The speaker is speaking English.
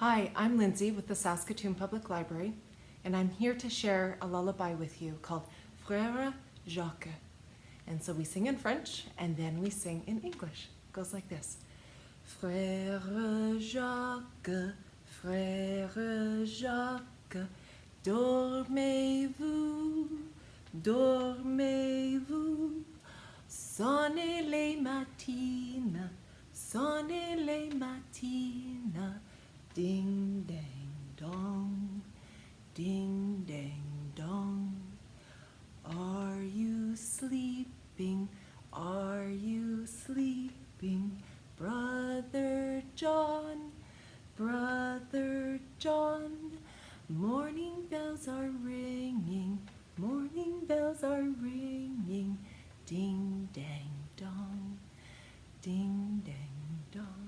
Hi, I'm Lindsay with the Saskatoon Public Library, and I'm here to share a lullaby with you called Frère Jacques. And so we sing in French and then we sing in English. It goes like this Frère Jacques, Frère Jacques, dormez-vous, dormez-vous, sonnez les matines, sonnez les matines. Ding, dang, dong. Are you sleeping? Are you sleeping? Brother John, Brother John. Morning bells are ringing, morning bells are ringing. Ding, dang, dong. Ding, dang, dong.